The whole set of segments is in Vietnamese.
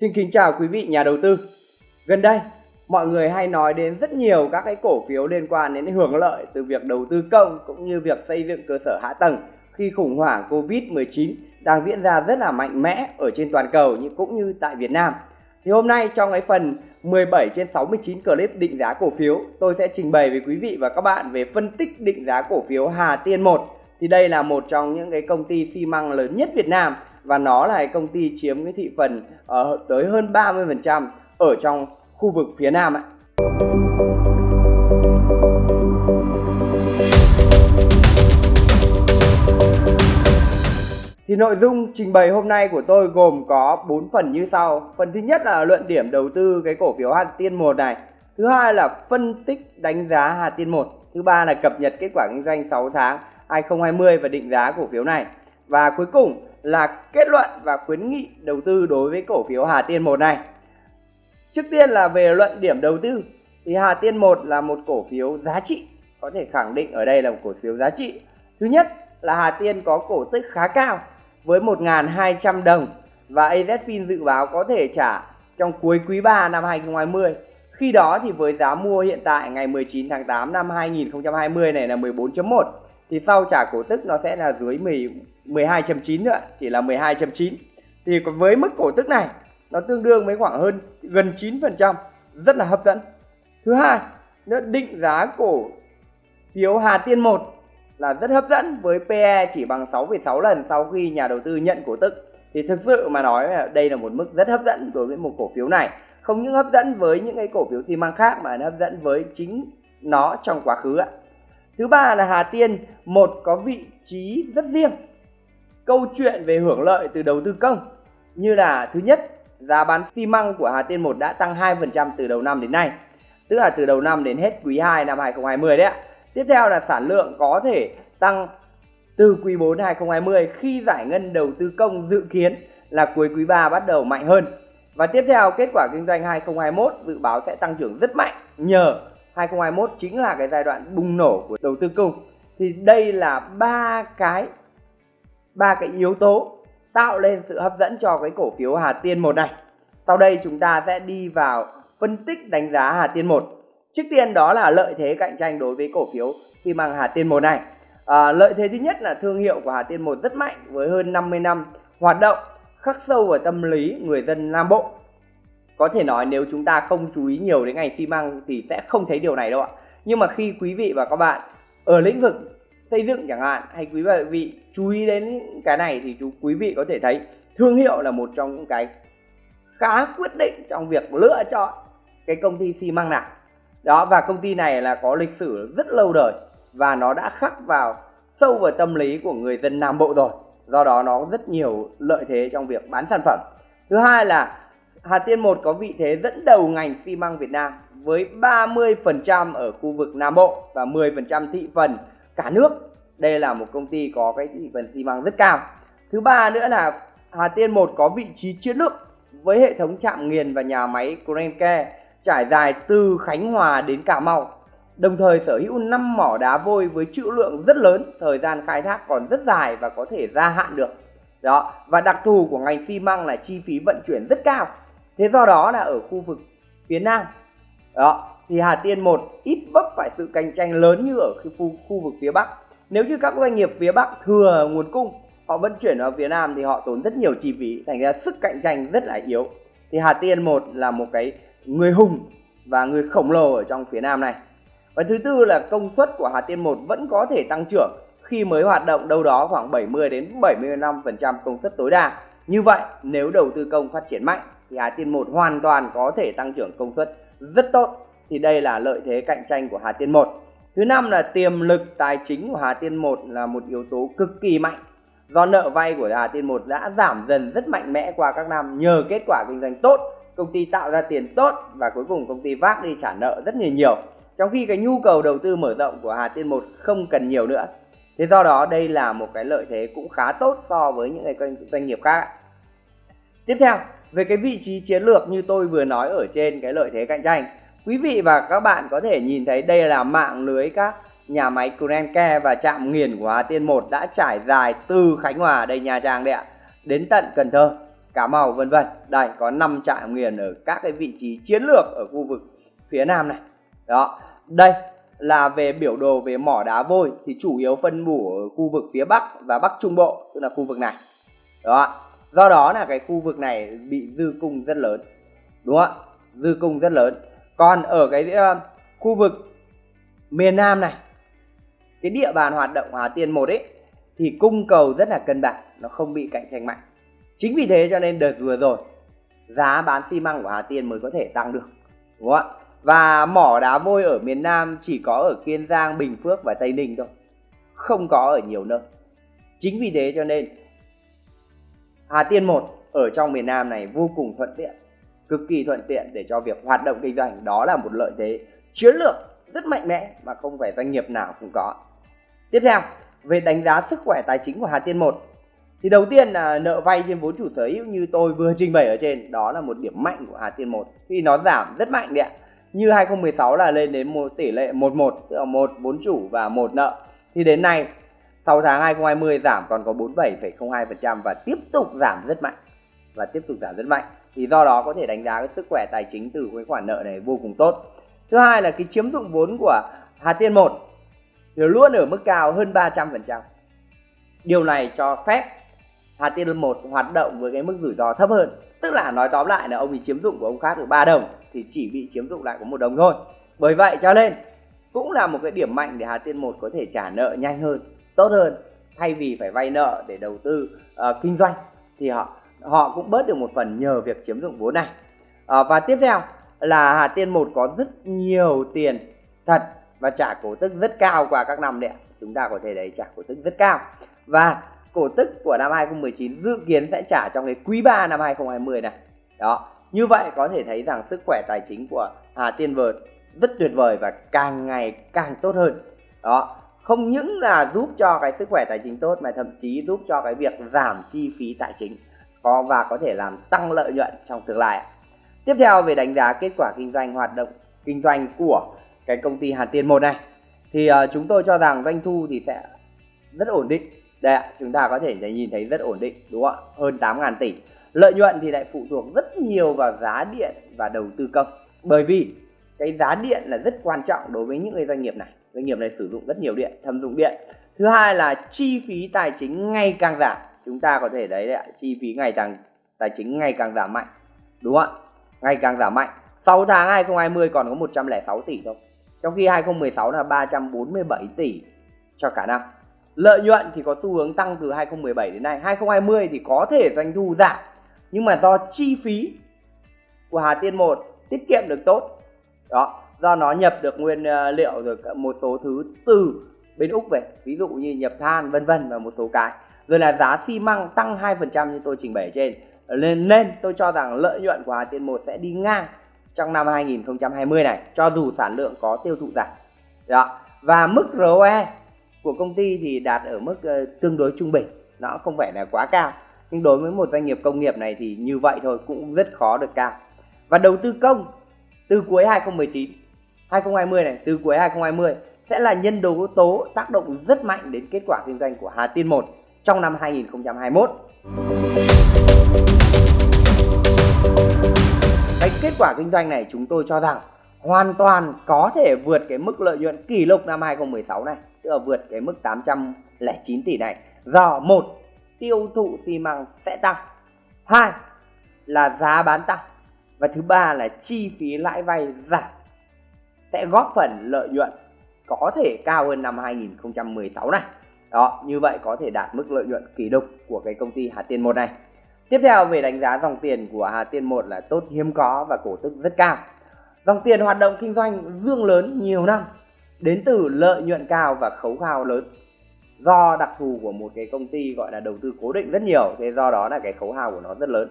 Xin kính chào quý vị nhà đầu tư. Gần đây, mọi người hay nói đến rất nhiều các cái cổ phiếu liên quan đến hưởng lợi từ việc đầu tư công cũng như việc xây dựng cơ sở hạ tầng khi khủng hoảng Covid-19 đang diễn ra rất là mạnh mẽ ở trên toàn cầu nhưng cũng như tại Việt Nam. Thì hôm nay trong cái phần 17 trên 69 clip định giá cổ phiếu, tôi sẽ trình bày với quý vị và các bạn về phân tích định giá cổ phiếu Hà Tiên 1. Thì đây là một trong những cái công ty xi măng lớn nhất Việt Nam và nó là công ty chiếm cái thị phần uh, tới hơn 30% ở trong khu vực phía Nam ạ. Thì nội dung trình bày hôm nay của tôi gồm có 4 phần như sau. Phần thứ nhất là luận điểm đầu tư cái cổ phiếu Hà Tiên 1 này. Thứ hai là phân tích đánh giá Hà Tiên 1. Thứ ba là cập nhật kết quả kinh doanh 6 tháng 2020 và định giá cổ phiếu này. Và cuối cùng là kết luận và khuyến nghị đầu tư đối với cổ phiếu Hà Tiên 1 này. Trước tiên là về luận điểm đầu tư thì Hà Tiên 1 là một cổ phiếu giá trị, có thể khẳng định ở đây là một cổ phiếu giá trị. Thứ nhất là Hà Tiên có cổ tức khá cao với 1.200 đồng và AZFIN dự báo có thể trả trong cuối quý 3 năm 2020. Khi đó thì với giá mua hiện tại ngày 19 tháng 8 năm 2020 này là 14.1 thì sau trả cổ tức nó sẽ là dưới 10, 12.9 nữa, chỉ là 12.9. Thì với mức cổ tức này nó tương đương với khoảng hơn gần 9%, rất là hấp dẫn. Thứ hai, nó định giá cổ phiếu Hà Tiên 1 là rất hấp dẫn với PE chỉ bằng 6,6 lần sau khi nhà đầu tư nhận cổ tức. Thì thực sự mà nói đây là một mức rất hấp dẫn đối với một cổ phiếu này. Không những hấp dẫn với những cái cổ phiếu xi măng khác mà nó hấp dẫn với chính nó trong quá khứ ạ. Thứ ba là Hà Tiên một có vị trí rất riêng. Câu chuyện về hưởng lợi từ đầu tư công như là thứ nhất, giá bán xi măng của Hà Tiên 1 đã tăng 2% từ đầu năm đến nay. Tức là từ đầu năm đến hết quý 2 năm 2020 đấy ạ. Tiếp theo là sản lượng có thể tăng từ quý 4 2020 khi giải ngân đầu tư công dự kiến là cuối quý 3 bắt đầu mạnh hơn. Và tiếp theo kết quả kinh doanh 2021 dự báo sẽ tăng trưởng rất mạnh nhờ 2021 chính là cái giai đoạn bùng nổ của đầu tư công thì đây là ba cái ba cái yếu tố tạo lên sự hấp dẫn cho cái cổ phiếu Hà Tiên 1 này. Sau đây chúng ta sẽ đi vào phân tích đánh giá Hà Tiên 1. Trước tiên đó là lợi thế cạnh tranh đối với cổ phiếu xi măng Hà Tiên 1 này. À, lợi thế thứ nhất là thương hiệu của Hà Tiên 1 rất mạnh với hơn 50 năm hoạt động khắc sâu vào tâm lý người dân Nam Bộ có thể nói nếu chúng ta không chú ý nhiều đến ngành xi măng thì sẽ không thấy điều này đâu ạ. Nhưng mà khi quý vị và các bạn ở lĩnh vực xây dựng chẳng hạn, hay quý vị chú ý đến cái này thì chú, quý vị có thể thấy thương hiệu là một trong những cái khá quyết định trong việc lựa chọn cái công ty xi măng nào. Đó, và công ty này là có lịch sử rất lâu đời và nó đã khắc vào sâu vào tâm lý của người dân Nam Bộ rồi. Do đó nó rất nhiều lợi thế trong việc bán sản phẩm. Thứ hai là Hà Tiên 1 có vị thế dẫn đầu ngành xi măng Việt Nam với 30% ở khu vực Nam Bộ và 10% thị phần cả nước. Đây là một công ty có cái thị phần xi măng rất cao. Thứ ba nữa là Hà Tiên 1 có vị trí chiến lược với hệ thống trạm nghiền và nhà máy Grenke trải dài từ Khánh Hòa đến Cà Mau. Đồng thời sở hữu 5 mỏ đá vôi với trữ lượng rất lớn, thời gian khai thác còn rất dài và có thể gia hạn được. Đó, và đặc thù của ngành xi măng là chi phí vận chuyển rất cao thế do đó là ở khu vực phía nam. Đó thì Hà Tiên một ít vấp phải sự cạnh tranh lớn như ở khu, khu vực phía Bắc. Nếu như các doanh nghiệp phía Bắc thừa nguồn cung họ vận chuyển vào phía Nam thì họ tốn rất nhiều chi phí thành ra sức cạnh tranh rất là yếu. Thì Hà Tiên một là một cái người hùng và người khổng lồ ở trong phía Nam này. Và thứ tư là công suất của Hà Tiên một vẫn có thể tăng trưởng khi mới hoạt động đâu đó khoảng 70 đến 75% công suất tối đa. Như vậy nếu đầu tư công phát triển mạnh thì Hà Tiên 1 hoàn toàn có thể tăng trưởng công suất rất tốt. Thì đây là lợi thế cạnh tranh của Hà Tiên 1 thứ năm là tiềm lực tài chính của Hà Tiên 1 là một yếu tố cực kỳ mạnh. Do nợ vay của Hà Tiên 1 đã giảm dần rất mạnh mẽ qua các năm, nhờ kết quả kinh doanh tốt, công ty tạo ra tiền tốt và cuối cùng công ty vác đi trả nợ rất nhiều nhiều. Trong khi cái nhu cầu đầu tư mở rộng của Hà Tiên 1 không cần nhiều nữa. Thế do đó đây là một cái lợi thế cũng khá tốt so với những cái doanh nghiệp khác tiếp theo về cái vị trí chiến lược như tôi vừa nói ở trên cái lợi thế cạnh tranh quý vị và các bạn có thể nhìn thấy đây là mạng lưới các nhà máy Grenke và trạm nghiền của Hà Tiên 1 đã trải dài từ Khánh Hòa đây Nha Trang đấy ạ đến tận Cần Thơ Cà Mau vân vân. Đây có 5 trạm nghiền ở các cái vị trí chiến lược ở khu vực phía Nam này. Đó, đây là về biểu đồ về mỏ đá vôi thì chủ yếu phân bổ ở khu vực phía Bắc và Bắc Trung Bộ, tức là khu vực này. Đó. Do đó là cái khu vực này bị dư cung rất lớn. Đúng không ạ? Dư cung rất lớn. Còn ở cái uh, khu vực miền Nam này cái địa bàn hoạt động Hà Tiên một ấy thì cung cầu rất là cân bằng, nó không bị cạnh tranh mạnh. Chính vì thế cho nên đợt vừa rồi giá bán xi măng của Hà Tiên mới có thể tăng được. Đúng không ạ? Và mỏ đá vôi ở miền Nam chỉ có ở Kiên Giang, Bình Phước và Tây Ninh thôi. Không có ở nhiều nơi. Chính vì thế cho nên Hà Tiên 1 ở trong miền Nam này vô cùng thuận tiện, cực kỳ thuận tiện để cho việc hoạt động kinh doanh. Đó là một lợi thế chiến lược rất mạnh mẽ mà không phải doanh nghiệp nào cũng có. Tiếp theo, về đánh giá sức khỏe tài chính của Hà Tiên 1 thì đầu tiên là nợ vay trên vốn chủ sở hữu như tôi vừa trình bày ở trên đó là một điểm mạnh của Hà Tiên 1 khi nó giảm rất mạnh đấy ạ như 2016 là lên đến một tỷ lệ 11 tức là một vốn chủ và một nợ thì đến nay 6 tháng 2020 giảm còn có 47,02% và tiếp tục giảm rất mạnh. Và tiếp tục giảm rất mạnh. Thì do đó có thể đánh giá cái sức khỏe tài chính từ cái khoản nợ này vô cùng tốt. Thứ hai là cái chiếm dụng vốn của Hà Tiên 1 thì luôn ở mức cao hơn 300% điều này cho phép Hà Tiên 1 hoạt động với cái mức rủi ro thấp hơn. Tức là nói tóm lại là ông bị chiếm dụng của ông khác được 3 đồng thì chỉ bị chiếm dụng lại có một đồng thôi. Bởi vậy cho nên cũng là một cái điểm mạnh để Hà Tiên 1 có thể trả nợ nhanh hơn tốt hơn thay vì phải vay nợ để đầu tư uh, kinh doanh thì họ họ cũng bớt được một phần nhờ việc chiếm dụng vốn này. Uh, và tiếp theo là Hà Tiên 1 có rất nhiều tiền thật và trả cổ tức rất cao qua các năm đấy chúng ta có thể đấy trả cổ tức rất cao. Và cổ tức của năm 2019 dự kiến sẽ trả trong cái quý 3 năm 2020 này. Đó như vậy có thể thấy rằng sức khỏe tài chính của Hà Tiên Vợt rất tuyệt vời và càng ngày càng tốt hơn. Đó không những là giúp cho cái sức khỏe tài chính tốt mà thậm chí giúp cho cái việc giảm chi phí tài chính có và có thể làm tăng lợi nhuận trong tương lai. Tiếp theo về đánh giá kết quả kinh doanh hoạt động kinh doanh của cái công ty Hà Tiên một này thì uh, chúng tôi cho rằng doanh thu thì sẽ rất ổn định. Đây ạ chúng ta có thể nhìn thấy rất ổn định đúng không ạ? Hơn 8.000 tỷ. Lợi nhuận thì lại phụ thuộc rất nhiều vào giá điện và đầu tư công. Bởi vì cái giá điện là rất quan trọng đối với những cái doanh nghiệp này doanh nghiệp này sử dụng rất nhiều điện thâm dụng điện. Thứ hai là chi phí tài chính ngày càng giảm. Chúng ta có thể thấy đấy chi phí ngày càng, tài chính ngày càng giảm mạnh. Đúng không ạ? Ngày càng giảm mạnh. 6 tháng 2020 còn có 106 tỷ thôi. Trong khi 2016 là 347 tỷ cho cả năm. Lợi nhuận thì có xu hướng tăng từ 2017 đến nay. 2020 thì có thể doanh thu giảm, nhưng mà do chi phí của Hà Tiên 1 tiết kiệm được tốt. Đó do nó nhập được nguyên ờ, liệu rồi một số thứ từ bên Úc về ví dụ như nhập than vân vân và một số cái. Rồi là giá xi măng tăng 2% như tôi trình bày trên. Nên nên tôi cho rằng lợi nhuận của Hà Tiên 1 sẽ đi ngang trong năm 2020 này cho dù sản lượng có tiêu thụ giảm. Đó. Và mức ROE của công ty thì đạt ở mức uh, tương đối trung bình nó không phải là quá cao. Nhưng đối với một doanh nghiệp công nghiệp này thì như vậy thôi cũng rất khó được cao. Và đầu tư công từ cuối 2019 2020 này, từ cuối 2020 sẽ là nhân tố tố tác động rất mạnh đến kết quả kinh doanh của Hà Tiên 1 trong năm 2021 cái kết quả kinh doanh này chúng tôi cho rằng hoàn toàn có thể vượt cái mức lợi nhuận kỷ lục năm 2016 này, tức là vượt cái mức 809 tỷ này. Do một, tiêu thụ xi măng sẽ tăng. Hai là giá bán tăng. Và thứ ba là chi phí lãi vay giảm sẽ góp phần lợi nhuận có thể cao hơn năm 2016 này. Đó, như vậy có thể đạt mức lợi nhuận kỷ lục của cái công ty Hà Tiên 1 này. Tiếp theo, về đánh giá dòng tiền của Hà Tiên 1 là tốt, hiếm có và cổ tức rất cao. Dòng tiền hoạt động kinh doanh dương lớn nhiều năm, đến từ lợi nhuận cao và khấu hao lớn. Do đặc thù của một cái công ty gọi là đầu tư cố định rất nhiều, thế do đó là cái khấu hao của nó rất lớn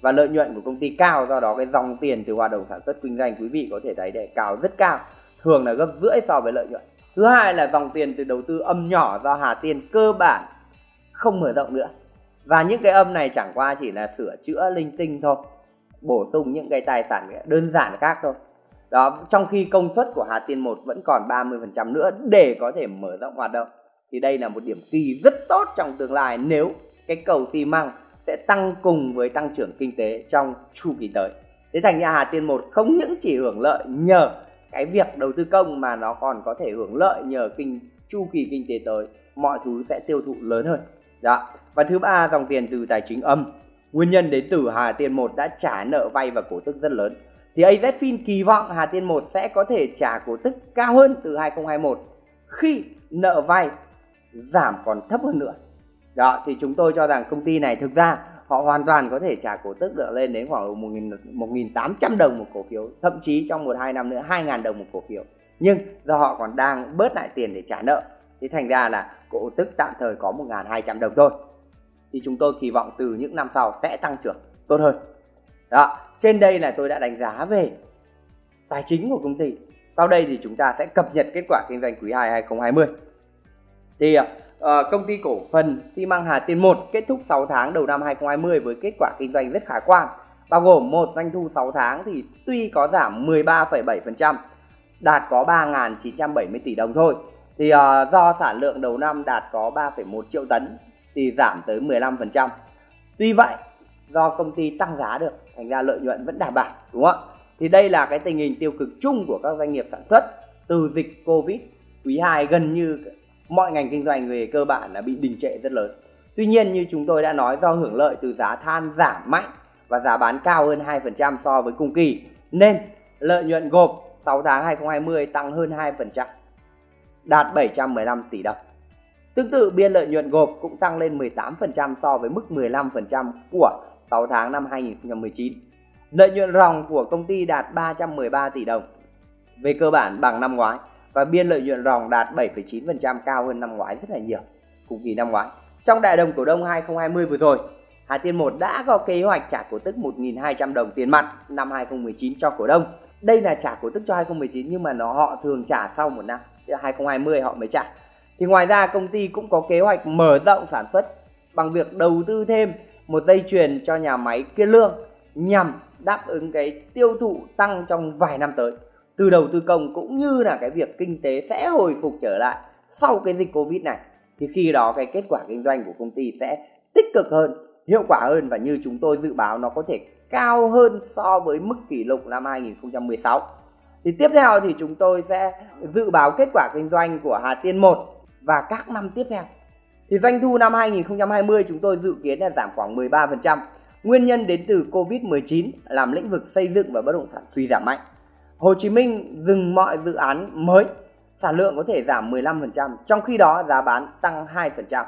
và lợi nhuận của công ty cao, do đó cái dòng tiền từ hoạt động sản xuất kinh doanh quý vị có thể thấy để cao, rất cao. Thường là gấp rưỡi so với lợi nhuận. Thứ hai là dòng tiền từ đầu tư âm nhỏ do Hà Tiên cơ bản không mở rộng nữa. Và những cái âm này chẳng qua chỉ là sửa chữa linh tinh thôi, bổ sung những cái tài sản đơn giản khác thôi. Đó, trong khi công suất của Hà Tiên 1 vẫn còn 30% nữa để có thể mở rộng hoạt động, thì đây là một điểm kỳ rất tốt trong tương lai nếu cái cầu xi măng sẽ tăng cùng với tăng trưởng kinh tế trong chu kỳ tới. Thế thành ra Hà Tiên một không những chỉ hưởng lợi nhờ cái việc đầu tư công mà nó còn có thể hưởng lợi nhờ kinh, chu kỳ kinh tế tới, mọi thứ sẽ tiêu thụ lớn hơn. Đó. Và thứ ba, dòng tiền từ tài chính âm. Nguyên nhân đến từ Hà Tiên một đã trả nợ vay và cổ tức rất lớn. Thì AZFIN kỳ vọng Hà Tiên một sẽ có thể trả cổ tức cao hơn từ 2021 khi nợ vay giảm còn thấp hơn nữa. Đó, thì chúng tôi cho rằng công ty này thực ra họ hoàn toàn có thể trả cổ tức được lên đến khoảng 1.800 đồng một cổ phiếu, thậm chí trong một, hai năm nữa 2.000 đồng một cổ phiếu. Nhưng do họ còn đang bớt lại tiền để trả nợ, thì thành ra là cổ tức tạm thời có 1.200 đồng thôi. Thì chúng tôi kỳ vọng từ những năm sau sẽ tăng trưởng tốt hơn. Đó, trên đây là tôi đã đánh giá về tài chính của công ty. Sau đây thì chúng ta sẽ cập nhật kết quả kinh doanh quý 2 2020 thì uh, công ty cổ phần xi măng Hà Tiên 1 kết thúc 6 tháng đầu năm 2020 với kết quả kinh doanh rất khả quan. Bao gồm một doanh thu 6 tháng thì tuy có giảm 13,7% đạt có 3.970 tỷ đồng thôi. Thì uh, do sản lượng đầu năm đạt có 3,1 triệu tấn thì giảm tới 15% tuy vậy do công ty tăng giá được thành ra lợi nhuận vẫn đảm bảo đúng không ạ? Thì đây là cái tình hình tiêu cực chung của các doanh nghiệp sản xuất từ dịch covid quý 2 gần như mọi ngành kinh doanh về cơ bản là bị đình trệ rất lớn. Tuy nhiên như chúng tôi đã nói do hưởng lợi từ giá than giảm mạnh và giá bán cao hơn 2% so với cùng kỳ nên lợi nhuận gộp 6 tháng 2020 tăng hơn 2%, đạt 715 tỷ đồng. Tương tự biên lợi nhuận gộp cũng tăng lên 18% so với mức 15% của 6 tháng năm 2019. Lợi nhuận ròng của công ty đạt 313 tỷ đồng, về cơ bản bằng năm ngoái và biên lợi nhuận ròng đạt 7,9% cao hơn năm ngoái rất là nhiều cùng kỳ năm ngoái. Trong đại đồng cổ đông 2020 vừa rồi, Hà Tiên 1 đã có kế hoạch trả cổ tức 1.200 đồng tiền mặt năm 2019 cho cổ đông. Đây là trả cổ tức cho 2019 nhưng mà nó họ thường trả sau một năm, 2020 họ mới trả. Thì ngoài ra công ty cũng có kế hoạch mở rộng sản xuất bằng việc đầu tư thêm một dây chuyền cho nhà máy Kiên Lương nhằm đáp ứng cái tiêu thụ tăng trong vài năm tới từ đầu tư công cũng như là cái việc kinh tế sẽ hồi phục trở lại sau cái dịch covid này, thì khi đó cái kết quả kinh doanh của công ty sẽ tích cực hơn, hiệu quả hơn và như chúng tôi dự báo nó có thể cao hơn so với mức kỷ lục năm 2016 thì tiếp theo thì chúng tôi sẽ dự báo kết quả kinh doanh của Hà Tiên 1 và các năm tiếp theo thì doanh thu năm 2020 chúng tôi dự kiến là giảm khoảng 13%. Nguyên nhân đến từ Covid-19 làm lĩnh vực xây dựng và bất động sản suy giảm mạnh. Hồ Chí Minh dừng mọi dự án mới, sản lượng có thể giảm 15%, trong khi đó giá bán tăng 2%.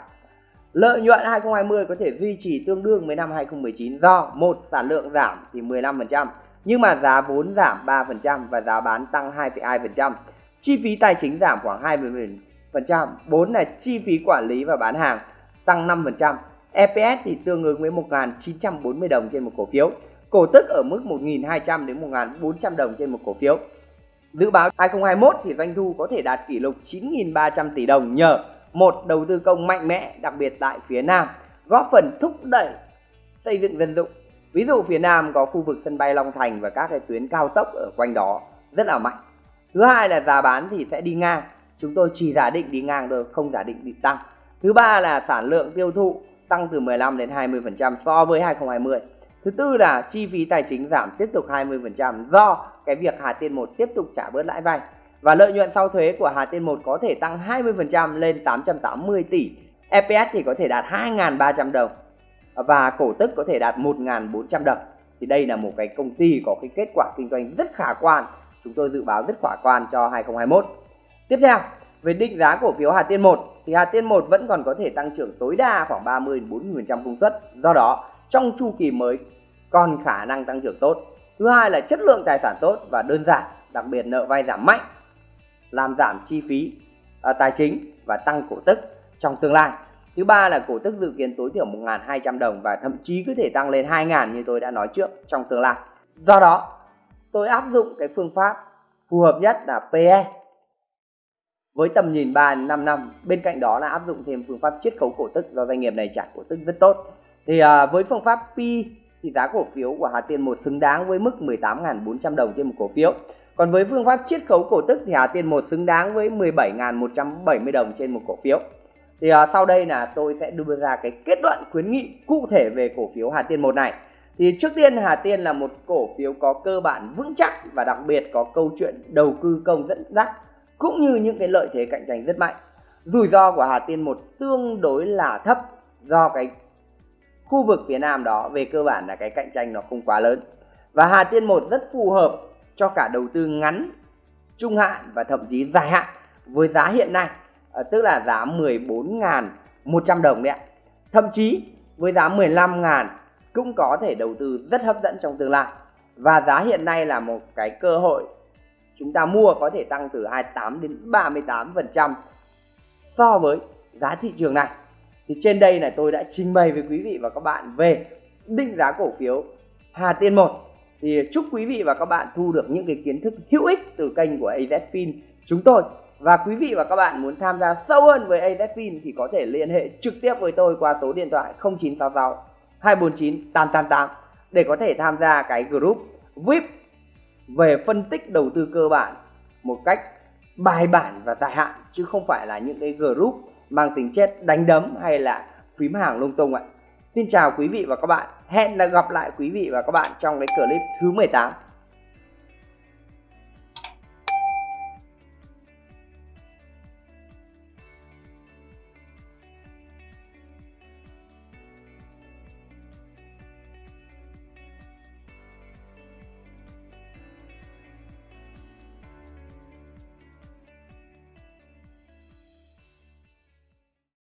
Lợi nhuận 2020 có thể duy trì tương đương với năm 2019 do một sản lượng giảm thì 15%, nhưng mà giá vốn giảm 3% và giá bán tăng 2,2%. Chi phí tài chính giảm khoảng 20%, 4 là chi phí quản lý và bán hàng tăng 5%. EPS thì tương ứng với 1.940 đồng trên một cổ phiếu cổ tức ở mức 1.200 đến 1.400 đồng trên một cổ phiếu. Dự báo 2021 thì doanh thu có thể đạt kỷ lục 9.300 tỷ đồng nhờ một đầu tư công mạnh mẽ đặc biệt tại phía Nam góp phần thúc đẩy xây dựng dân dụng. Ví dụ phía Nam có khu vực sân bay Long Thành và các cái tuyến cao tốc ở quanh đó rất là mạnh. Thứ hai là giá bán thì sẽ đi ngang. Chúng tôi chỉ giả định đi ngang thôi, không giả định bị tăng. Thứ ba là sản lượng tiêu thụ tăng từ 15 đến 20% so với 2020. Thứ tư là chi phí tài chính giảm tiếp tục 20% do cái việc Hà Tiên 1 tiếp tục trả bớt lãi vay. Và lợi nhuận sau thuế của Hà Tiên 1 có thể tăng 20% lên 880 tỷ. EPS thì có thể đạt 2.300 đồng và cổ tức có thể đạt 1.400 đồng. Thì đây là một cái công ty có cái kết quả kinh doanh rất khả quan. Chúng tôi dự báo rất khả quan cho 2021. Tiếp theo, về định giá cổ phiếu Hà Tiên 1 thì Hà Tiên 1 vẫn còn có thể tăng trưởng tối đa khoảng 30 40% công suất. Do đó, trong chu kỳ mới còn khả năng tăng trưởng tốt. Thứ hai là chất lượng tài sản tốt và đơn giản, đặc biệt nợ vay giảm mạnh, làm giảm chi phí à, tài chính và tăng cổ tức trong tương lai. Thứ ba là cổ tức dự kiến tối thiểu 1.200 đồng và thậm chí có thể tăng lên 2.000 như tôi đã nói trước trong tương lai. Do đó, tôi áp dụng cái phương pháp phù hợp nhất là PE với tầm nhìn 3 5 năm. Bên cạnh đó là áp dụng thêm phương pháp chiết khấu cổ tức do doanh nghiệp này trả cổ tức rất tốt thì à, với phương pháp pi thì giá cổ phiếu của Hà Tiên một xứng đáng với mức 18.400 đồng trên một cổ phiếu. Còn với phương pháp chiết khấu cổ tức thì Hà Tiên một xứng đáng với 17.170 đồng trên một cổ phiếu. Thì à, sau đây là tôi sẽ đưa ra cái kết luận khuyến nghị cụ thể về cổ phiếu Hà Tiên một này. Thì trước tiên Hà Tiên là một cổ phiếu có cơ bản vững chắc và đặc biệt có câu chuyện đầu tư công dẫn dắt cũng như những cái lợi thế cạnh tranh rất mạnh. Rủi ro của Hà Tiên một tương đối là thấp do cái khu vực phía Nam đó, về cơ bản là cái cạnh tranh nó không quá lớn. Và Hà Tiên một rất phù hợp cho cả đầu tư ngắn, trung hạn và thậm chí dài hạn với giá hiện nay à, tức là giá 14.100 đồng đấy ạ. Thậm chí với giá 15.000 cũng có thể đầu tư rất hấp dẫn trong tương lai. Và giá hiện nay là một cái cơ hội chúng ta mua có thể tăng từ 28 đến 38 phần trăm so với giá thị trường này thì trên đây là tôi đã trình bày với quý vị và các bạn về định giá cổ phiếu Hà Tiên 1 thì chúc quý vị và các bạn thu được những cái kiến thức hữu ích từ kênh của AZFIN chúng tôi. Và quý vị và các bạn muốn tham gia sâu hơn với AZFIN thì có thể liên hệ trực tiếp với tôi qua số điện thoại 0966 249 888 để có thể tham gia cái group VIP về phân tích đầu tư cơ bản một cách bài bản và dài hạn, chứ không phải là những cái group mang tính chất đánh đấm hay là phím hàng lung tung ạ. Xin chào quý vị và các bạn. Hẹn là gặp lại quý vị và các bạn trong cái clip thứ 18.